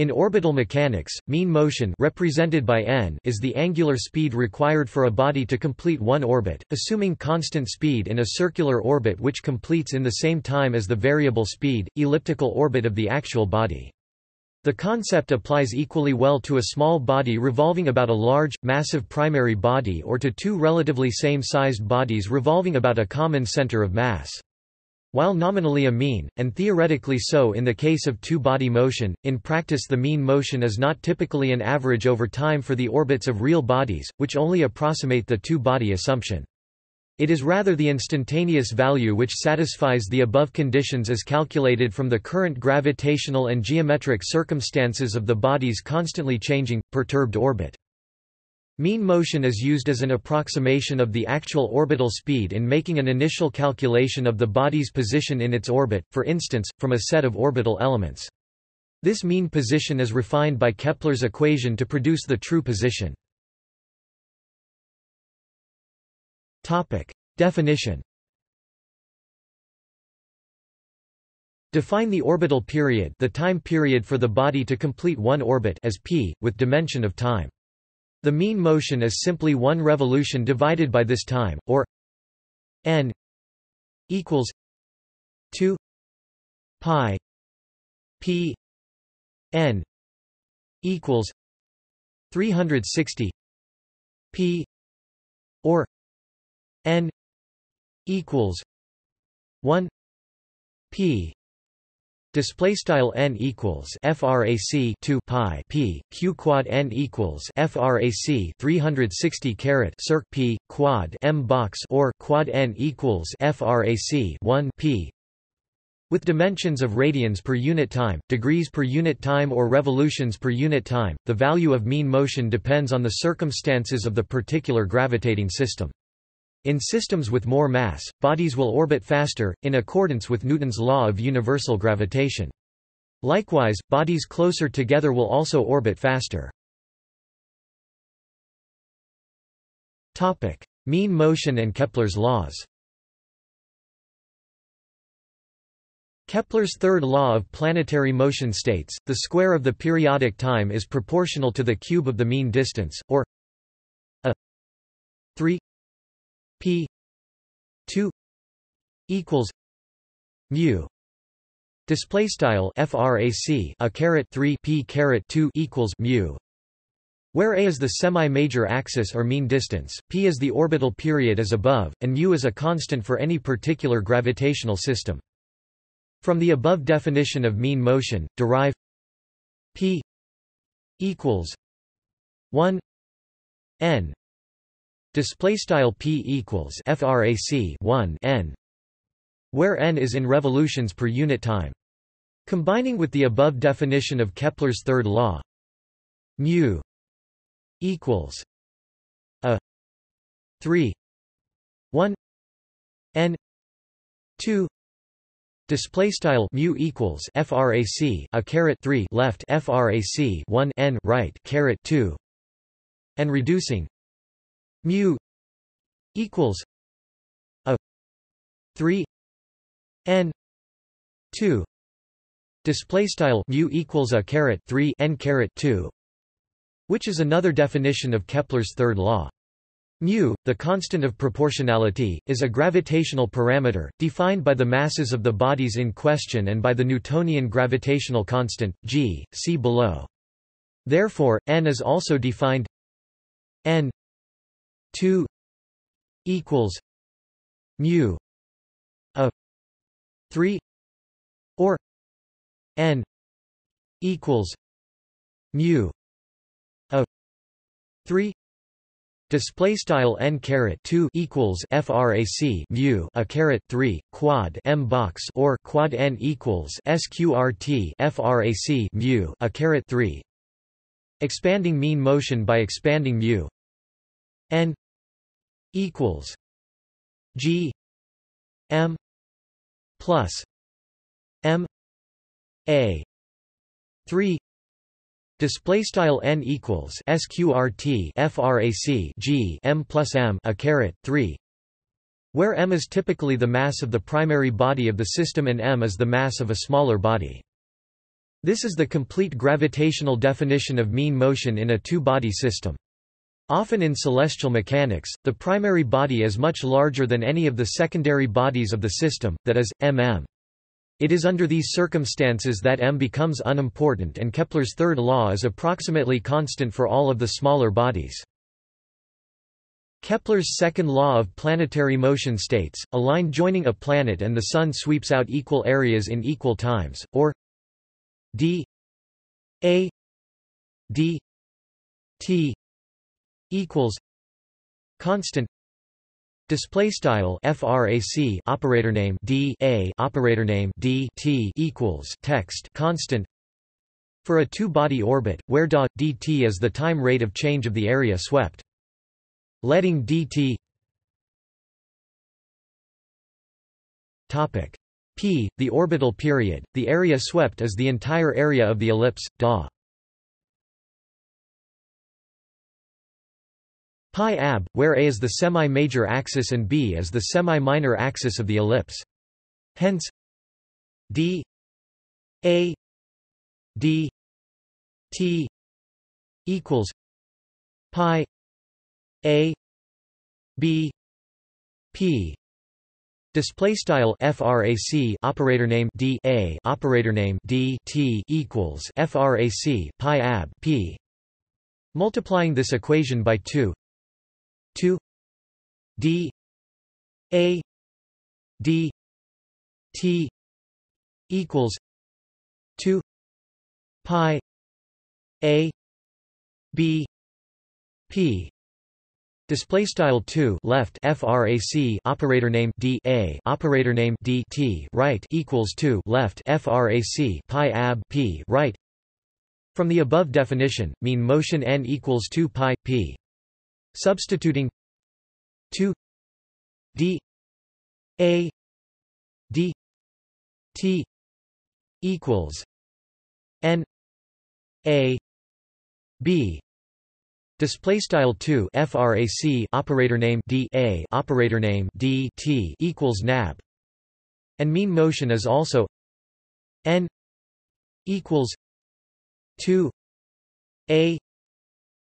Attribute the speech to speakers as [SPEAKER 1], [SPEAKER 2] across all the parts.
[SPEAKER 1] In orbital mechanics, mean motion represented by n is the angular speed required for a body to complete one orbit, assuming constant speed in a circular orbit which completes in the same time as the variable speed, elliptical orbit of the actual body. The concept applies equally well to a small body revolving about a large, massive primary body or to two relatively same-sized bodies revolving about a common center of mass. While nominally a mean, and theoretically so in the case of two-body motion, in practice the mean motion is not typically an average over time for the orbits of real bodies, which only approximate the two-body assumption. It is rather the instantaneous value which satisfies the above conditions as calculated from the current gravitational and geometric circumstances of the body's constantly changing, perturbed orbit. Mean motion is used as an approximation of the actual orbital speed in making an initial calculation of the body's position in its orbit, for instance, from a set of orbital elements. This mean position is refined by Kepler's equation to produce the true position. Definition Define the orbital period the time period for the body to complete one orbit as p, with dimension of time. The mean motion is simply one revolution divided by this time, or n equals 2 pi p n equals 360 p or n equals 1 p Display style n equals frac 2 pi p q quad n equals frac 360 caret circ p quad m box or quad n equals frac 1 p with dimensions of radians per unit time, degrees per unit time or revolutions per unit time, the value of mean motion depends on the circumstances of the particular gravitating system. In systems with more mass, bodies will orbit faster, in accordance with Newton's law of universal gravitation. Likewise, bodies closer together will also orbit faster. mean motion and Kepler's laws Kepler's third law of planetary motion states, the square of the periodic time is proportional to the cube of the mean distance, or a 3 p 2 equals mu display style frac a caret 3 p caret 2 equals mu where a is the semi-major axis or mean distance, p is the orbital period as above, and mu is a constant for any particular gravitational system. From the above definition of mean motion, derive p equals 1 n Display style p equals frac 1 n, where n is in revolutions per unit time. Combining with the above definition of Kepler's third law, mu equals a 3 1 n 2 Display style mu equals frac a caret 3 left frac 1 n right caret 2 and reducing mu equals a 3 n 2 display style mu equals a caret 3 n caret 2 which is another definition of Kepler's third law. Mu the constant of proportionality is a gravitational parameter defined by the masses of the bodies in question and by the newtonian gravitational constant g see below. Therefore n is also defined n 2 equals mu a 3 or n equals mu a 3 Display style n caret two equals frac mu a caret three quad m box or quad n equals sqrt frac mu a caret three. Expanding mean motion by expanding mu n equals G M plus M A three Display style n equals sqrt frac g m plus m a caret three, where m is typically the mass of the primary body of the system and m is the mass of a smaller body. This is the complete gravitational definition of mean motion in a two-body system. Often in celestial mechanics, the primary body is much larger than any of the secondary bodies of the system, that is, mm. It is under these circumstances that m becomes unimportant and Kepler's third law is approximately constant for all of the smaller bodies. Kepler's second law of planetary motion states, a line joining a planet and the Sun sweeps out equal areas in equal times, or d a d t equals constant display style frac operator name d a operator name d t equals text constant for a two-body orbit where da dt is the time rate of change of the area swept letting dt topic p, the orbital period, the area swept is the entire area of the ellipse, da. Pi ab, where a is the semi-major axis and b is the semi-minor axis of the ellipse. Hence d a d t equals pi a b p Display style frac operator name d a operator name d t equals frac pi ab p. Multiplying this equation by two, two d a d t equals two pi a b p Display style 2 left frac operator name d a operator name d t right equals 2 left frac pi ab p right. From the above definition, mean motion n equals 2 pi p. Substituting 2 d a d t equals n a b. Display style 2 frac operator name d a operator name d t equals nab, and mean motion is also n equals 2 a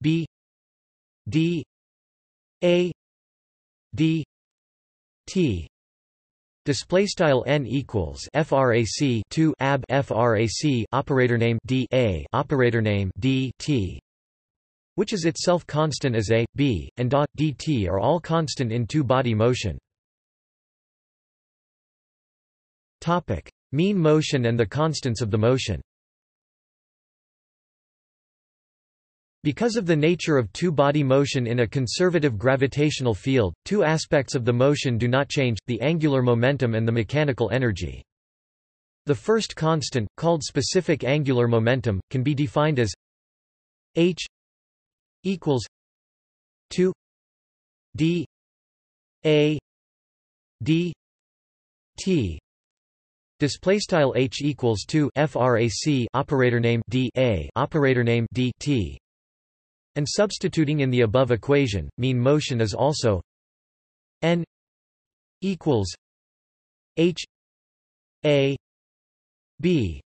[SPEAKER 1] b d a d t Display style n equals frac 2 ab frac operator name d a operator name d t which is itself constant as a, b, and da, dt are all constant in two-body motion. Topic: Mean motion and the constants of the motion. Because of the nature of two-body motion in a conservative gravitational field, two aspects of the motion do not change, the angular momentum and the mechanical energy. The first constant, called specific angular momentum, can be defined as h equals 2 d a d t display style h equals 2 frac operator name d a operator name d t and substituting in the above equation mean motion is also n equals h a b.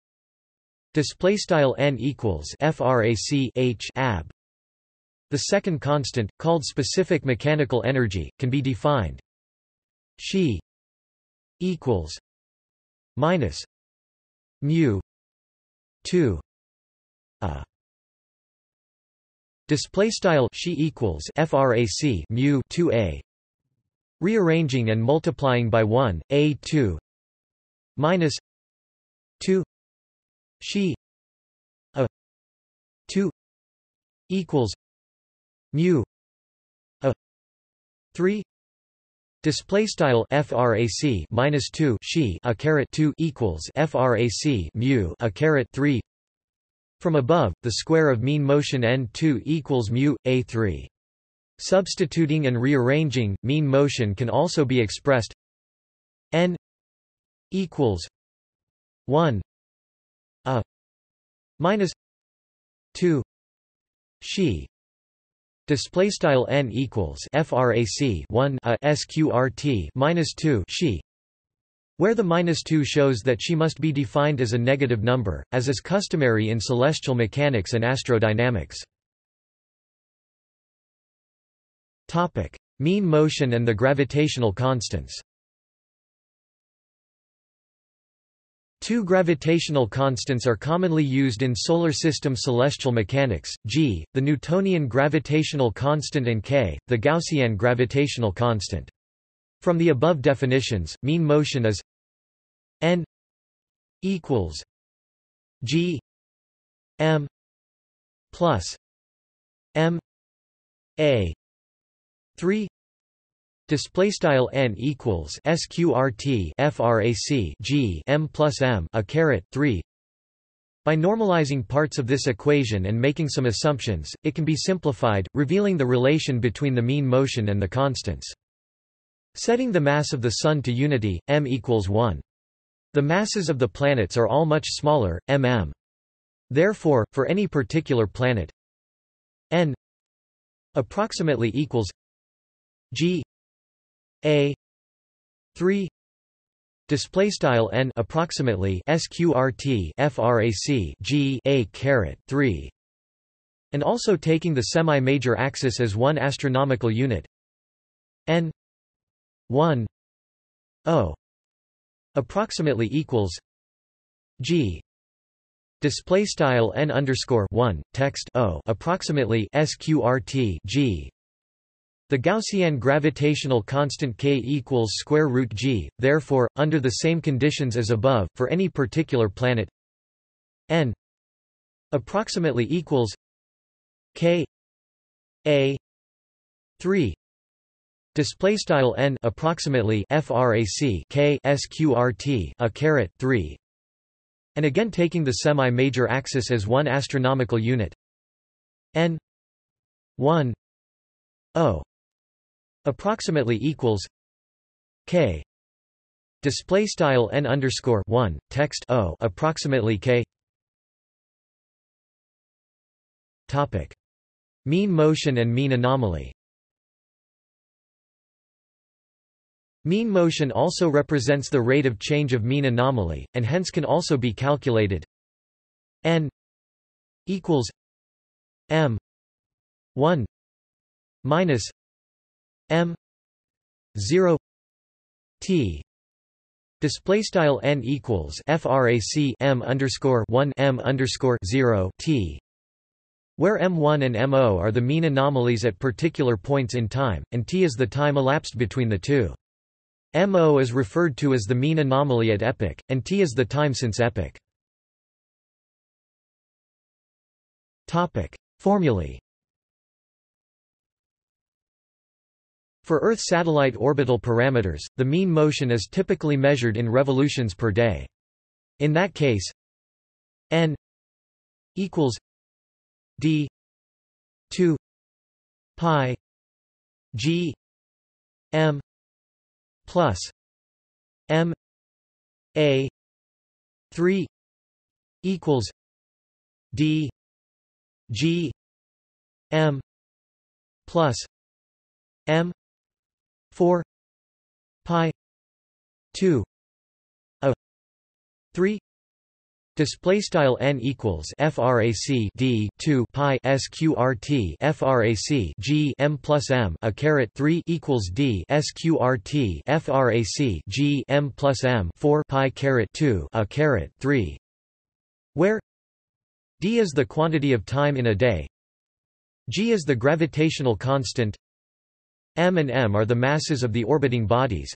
[SPEAKER 1] Display style n equals frac h ab the second constant, called specific mechanical energy, can be defined. She equals minus mu 2 a display style she equals frac mu 2a rearranging and multiplying by 1 a2 minus 2 she a 2 equals mu a 3 display style frac minus 2 she a caret 2 equals frac mu a caret 3 from above the square of mean motion n2 equals mu a3 substituting and rearranging mean motion can also be expressed n equals 1 a minus 2 she Display style n equals frac 1 a sqrt minus 2 she, where the minus 2 shows that she must be defined as a negative number, as is customary in celestial mechanics and astrodynamics. Mean motion and the gravitational constants Two gravitational constants are commonly used in solar system celestial mechanics, g, the Newtonian gravitational constant and k, the Gaussian gravitational constant. From the above definitions, mean motion is n equals g m plus m a 3 Display style n equals sqrt frac g m plus m a caret 3. By normalizing parts of this equation and making some assumptions, it can be simplified, revealing the relation between the mean motion and the constants. Setting the mass of the Sun to unity, m equals 1. The masses of the planets are all much smaller, mm. Therefore, for any particular planet, n approximately equals g a 3 display style n approximately sqrt frac g a caret 3 and also taking the semi-major axis as one astronomical unit n 1 o approximately equals g display style n underscore 1 text o approximately sqrt g the Gaussian gravitational constant k equals square root g. Therefore, under the same conditions as above, for any particular planet, n approximately equals k a 3 display style n approximately frac k sqrt a caret 3 and again taking the semi-major axis as one astronomical unit. N 1 o approximately equals k. Display style n underscore 1 text o approximately k. Topic. Mean motion and mean anomaly Mean motion also represents the rate of change of mean anomaly, and hence can also be calculated n equals m 1 minus m 0 t display style n equals frac m underscore 1 m underscore 0 t where m1 and mo are the mean anomalies at particular points in time, and t is the time elapsed between the two. Mo is referred to as the mean anomaly at epoch, and t is the time since epoch. Formulae For Earth satellite orbital parameters, the mean motion is typically measured in revolutions per day. In that case, n equals d 2 pi g m plus m a 3 equals d g m plus m 4 pi 2 a 3 Display style n equals frac d 2 pi sqrt frac g m plus m a caret 3 equals d sqrt frac g m plus m 4 pi caret 2 a caret 3, where d is the quantity of time in a day, g is the gravitational constant, m and m are the masses of the orbiting bodies.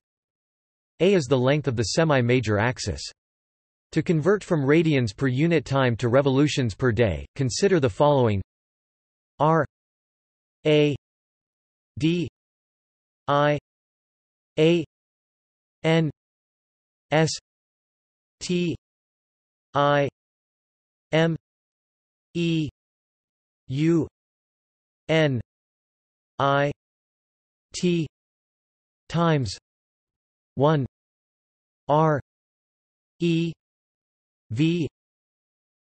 [SPEAKER 1] A is the length of the semi-major axis. To convert from radians per unit time to revolutions per day, consider the following. R a d i a n s t i m e u n i T times one. R E V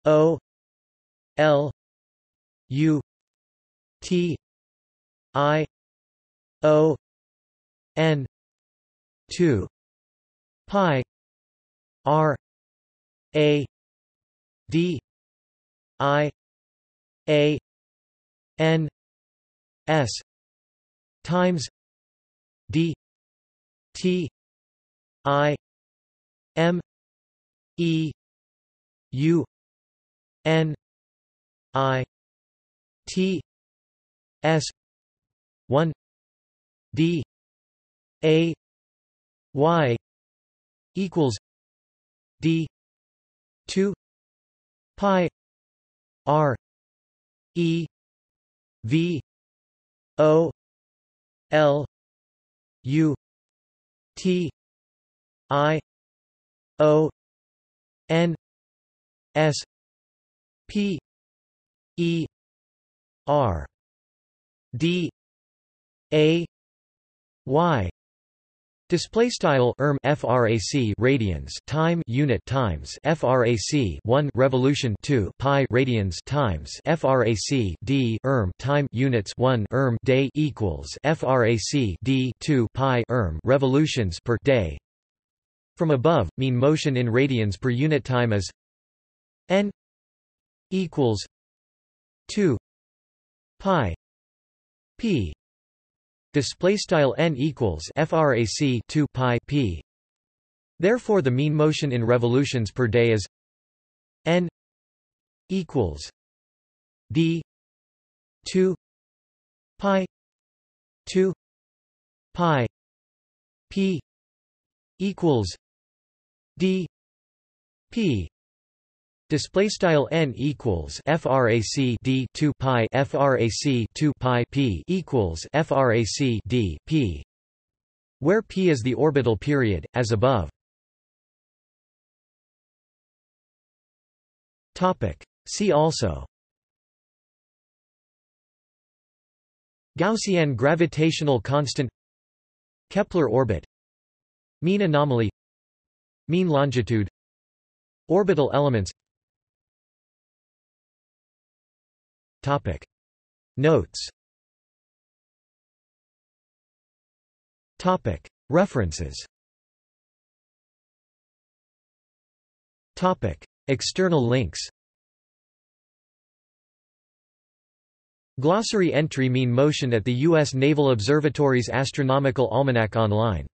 [SPEAKER 1] O L U T I O N two pi R A D I A N S times D T I M E U N I T S one D A Y equals D two pi R E V O L U T I O N S P E R D A Y Display style erm frac radians time unit times frac 1 revolution 2 pi radians times frac d erm time units 1 erm day equals frac d 2 pi erm revolutions per day. From above, mean motion in radians per unit time is n equals 2 pi p. Display style n equals frac 2 pi p. Therefore the mean motion in revolutions per day is n equals d 2 pi 2 pi p equals d p Display style n equals frac d 2 pi frac 2 pi p equals frac d p, where p is the orbital period, as above. Topic. See also. Gaussian gravitational constant. Kepler orbit. Mean anomaly. Mean longitude. Orbital elements. Topic. Notes Topic. References Topic. External links Glossary entry Mean motion at the U.S. Naval Observatory's Astronomical Almanac online